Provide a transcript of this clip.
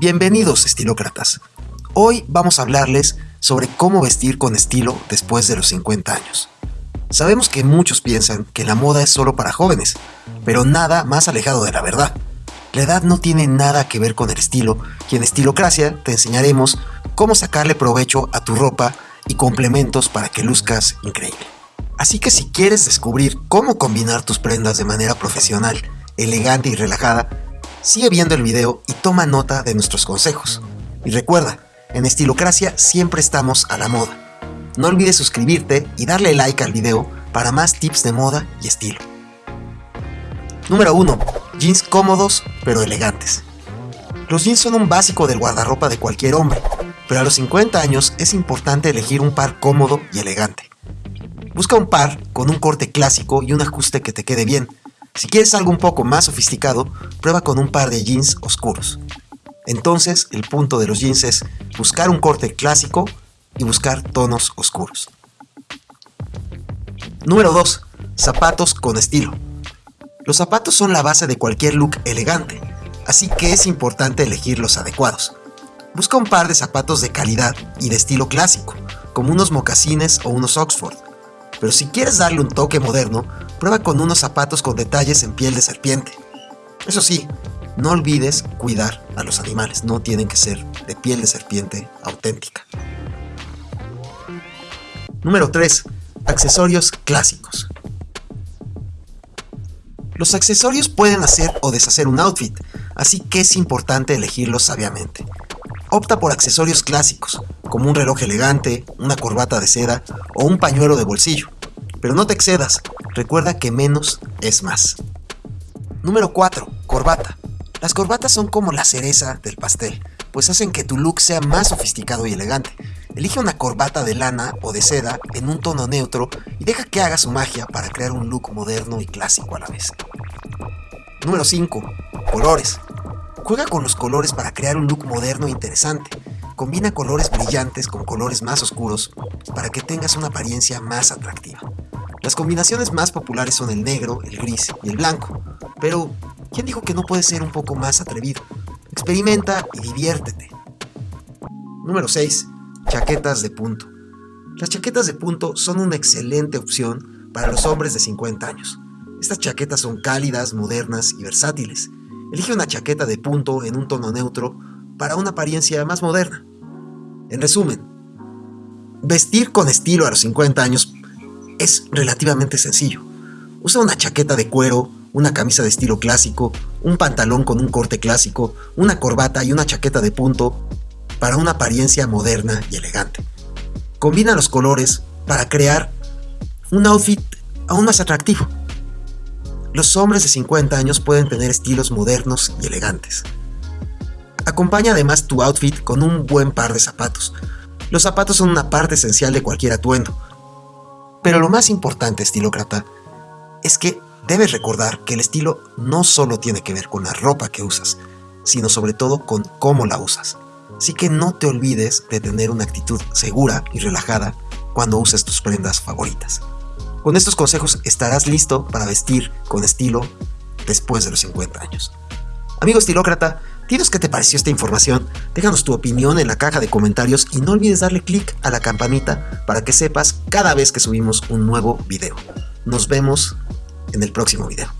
Bienvenidos estilócratas. Hoy vamos a hablarles sobre cómo vestir con estilo después de los 50 años. Sabemos que muchos piensan que la moda es solo para jóvenes, pero nada más alejado de la verdad. La edad no tiene nada que ver con el estilo y en Estilocracia te enseñaremos cómo sacarle provecho a tu ropa y complementos para que luzcas increíble. Así que si quieres descubrir cómo combinar tus prendas de manera profesional, elegante y relajada, Sigue viendo el video y toma nota de nuestros consejos. Y recuerda, en Estilocracia siempre estamos a la moda. No olvides suscribirte y darle like al video para más tips de moda y estilo. Número 1. Jeans cómodos pero elegantes. Los jeans son un básico del guardarropa de cualquier hombre, pero a los 50 años es importante elegir un par cómodo y elegante. Busca un par con un corte clásico y un ajuste que te quede bien, si quieres algo un poco más sofisticado, prueba con un par de jeans oscuros. Entonces, el punto de los jeans es buscar un corte clásico y buscar tonos oscuros. Número 2. Zapatos con estilo. Los zapatos son la base de cualquier look elegante, así que es importante elegir los adecuados. Busca un par de zapatos de calidad y de estilo clásico, como unos mocasines o unos Oxford. Pero si quieres darle un toque moderno, prueba con unos zapatos con detalles en piel de serpiente. Eso sí, no olvides cuidar a los animales, no tienen que ser de piel de serpiente auténtica. Número 3. Accesorios clásicos. Los accesorios pueden hacer o deshacer un outfit, así que es importante elegirlos sabiamente. Opta por accesorios clásicos, como un reloj elegante, una corbata de seda o un pañuelo de bolsillo. Pero no te excedas, recuerda que menos es más. Número 4. Corbata. Las corbatas son como la cereza del pastel, pues hacen que tu look sea más sofisticado y elegante. Elige una corbata de lana o de seda en un tono neutro y deja que haga su magia para crear un look moderno y clásico a la vez. Número 5. Colores. Juega con los colores para crear un look moderno e interesante. Combina colores brillantes con colores más oscuros para que tengas una apariencia más atractiva. Las combinaciones más populares son el negro, el gris y el blanco, pero ¿quién dijo que no puede ser un poco más atrevido? Experimenta y diviértete. Número 6. Chaquetas de punto. Las chaquetas de punto son una excelente opción para los hombres de 50 años. Estas chaquetas son cálidas, modernas y versátiles. Elige una chaqueta de punto en un tono neutro para una apariencia más moderna. En resumen, vestir con estilo a los 50 años es relativamente sencillo. Usa una chaqueta de cuero, una camisa de estilo clásico, un pantalón con un corte clásico, una corbata y una chaqueta de punto para una apariencia moderna y elegante. Combina los colores para crear un outfit aún más atractivo. Los hombres de 50 años pueden tener estilos modernos y elegantes. Acompaña además tu outfit con un buen par de zapatos. Los zapatos son una parte esencial de cualquier atuendo. Pero lo más importante, estilócrata, es que debes recordar que el estilo no solo tiene que ver con la ropa que usas, sino sobre todo con cómo la usas. Así que no te olvides de tener una actitud segura y relajada cuando uses tus prendas favoritas. Con estos consejos estarás listo para vestir con estilo después de los 50 años. Amigo estilócrata, Dinos qué te pareció esta información, déjanos tu opinión en la caja de comentarios y no olvides darle click a la campanita para que sepas cada vez que subimos un nuevo video. Nos vemos en el próximo video.